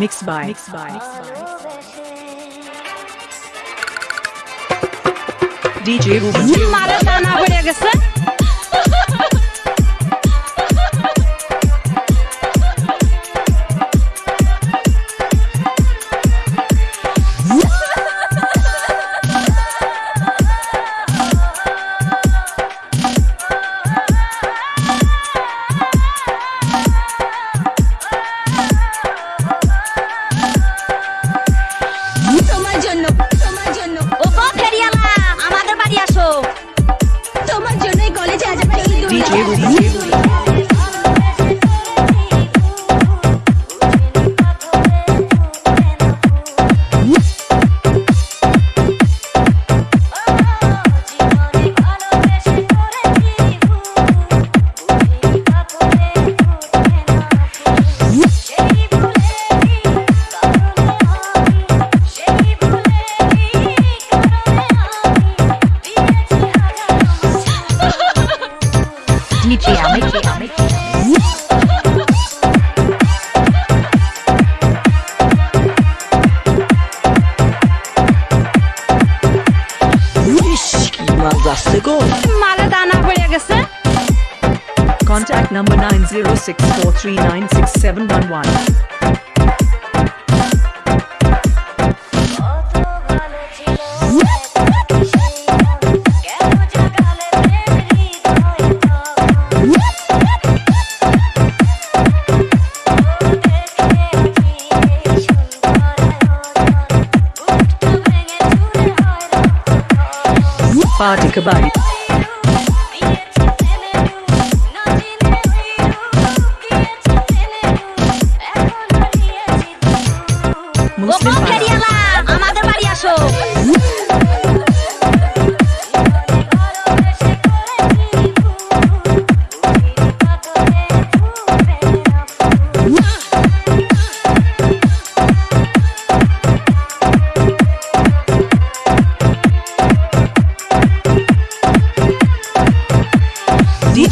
Mixed by. Mixed by. DJ Rubel. মারা দানা পড়ে গেছে Contact number 90643967111. party kabaddi. মুসলিম আমাদের বাড়ি আসো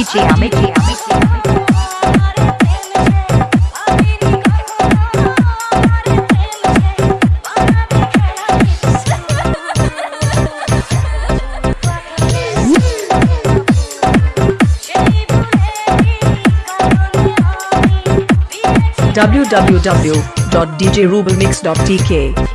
DJ Amit www.djrubelmix.tk